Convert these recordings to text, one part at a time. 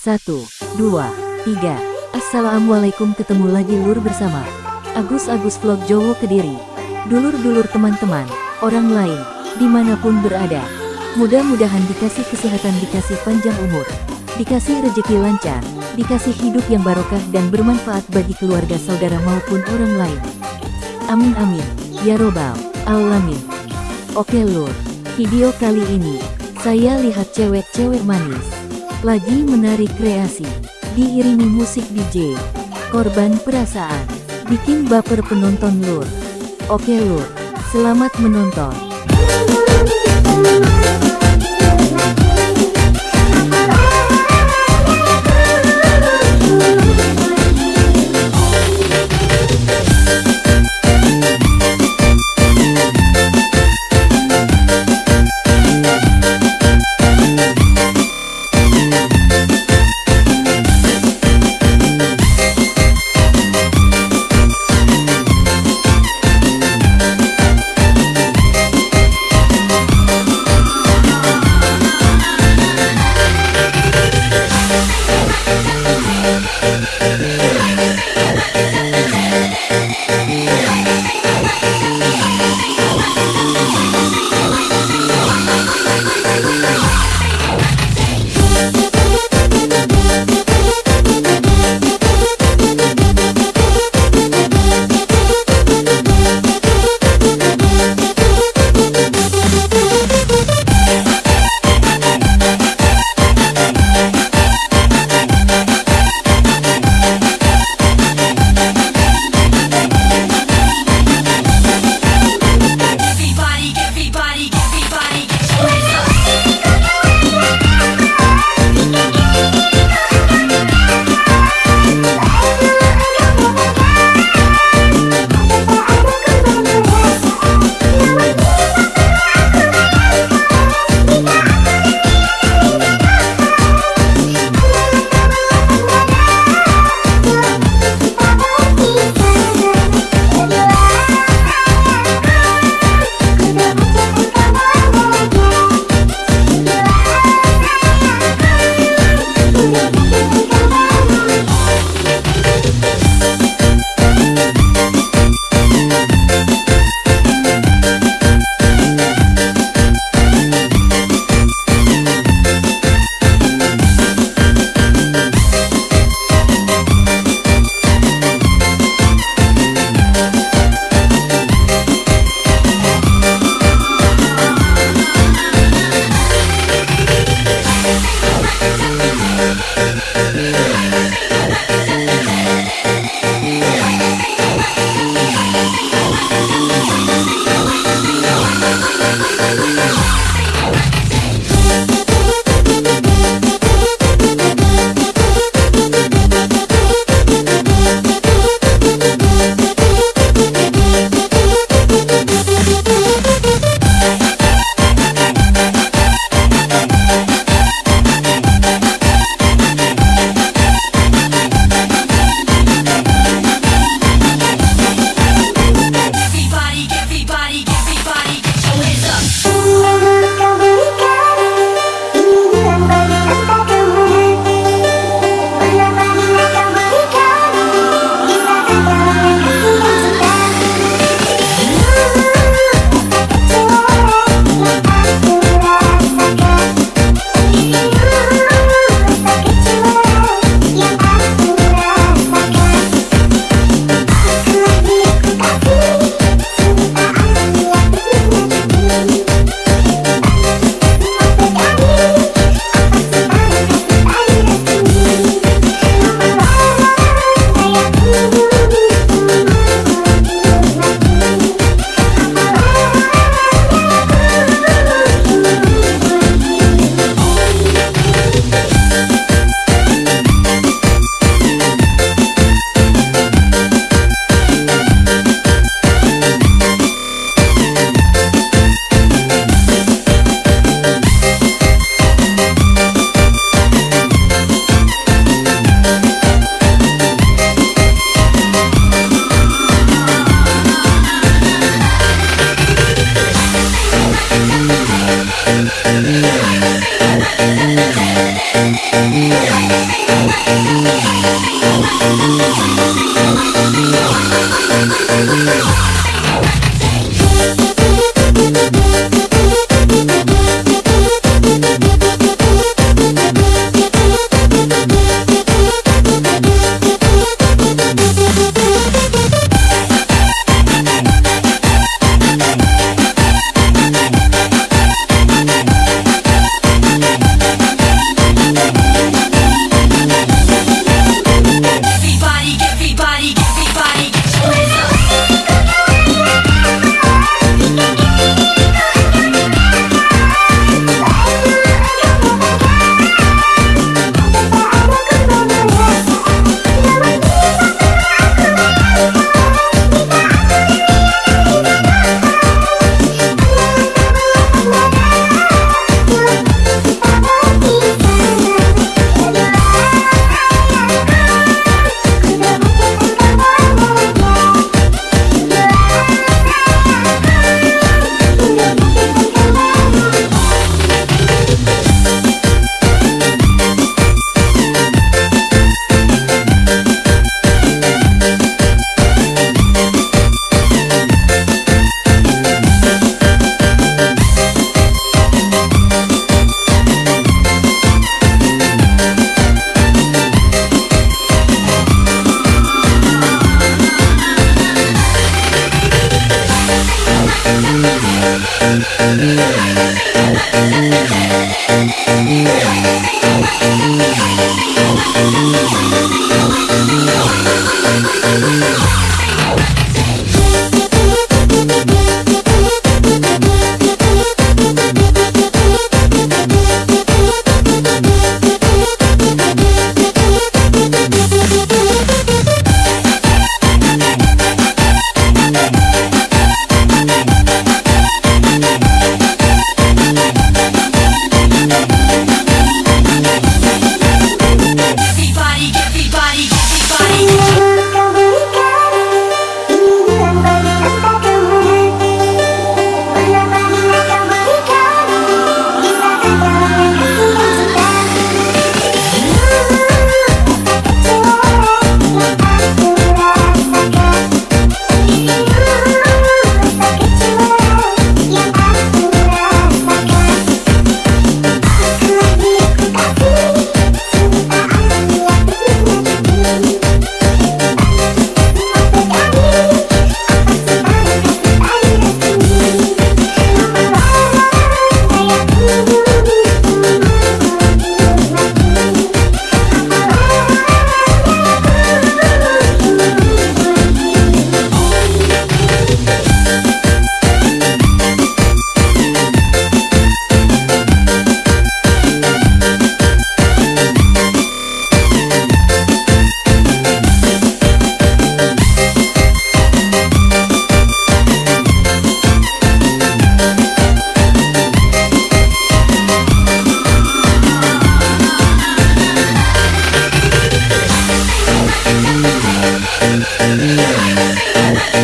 Satu, dua, tiga. Assalamualaikum ketemu lagi lur bersama Agus Agus Vlog Jowo Kediri. Dulur-dulur teman-teman, orang lain, di mana pun berada. Mudah-mudahan dikasih kesehatan, dikasih panjang umur, dikasih rejeki lancar, dikasih hidup yang barokah dan bermanfaat bagi keluarga saudara maupun orang lain. Amin amin, ya robbal alamin. Oke lur, video kali ini, saya lihat cewek-cewek manis, lagi menarik kreasi, diiringi musik DJ, korban perasaan, bikin baper penonton lur. Oke lur, selamat menonton.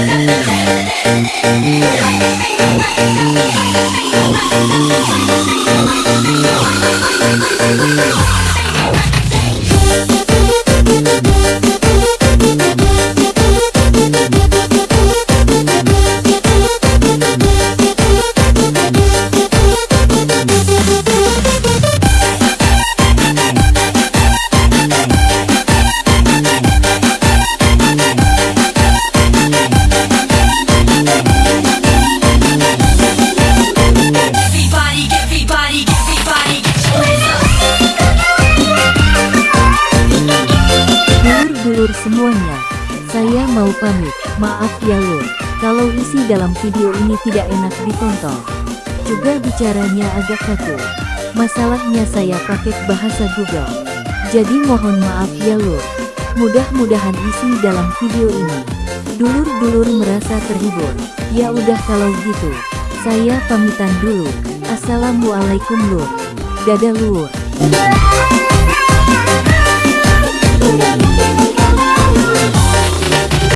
Thank you. Semuanya, saya mau pamit. Maaf ya lur, kalau isi dalam video ini tidak enak ditonton. Juga bicaranya agak kaku. Masalahnya saya pakai bahasa Google. Jadi mohon maaf ya lur. Mudah-mudahan isi dalam video ini. Dulur-dulur merasa terhibur. Ya udah kalau gitu. Saya pamitan dulu. Assalamualaikum lur. Dadah lur.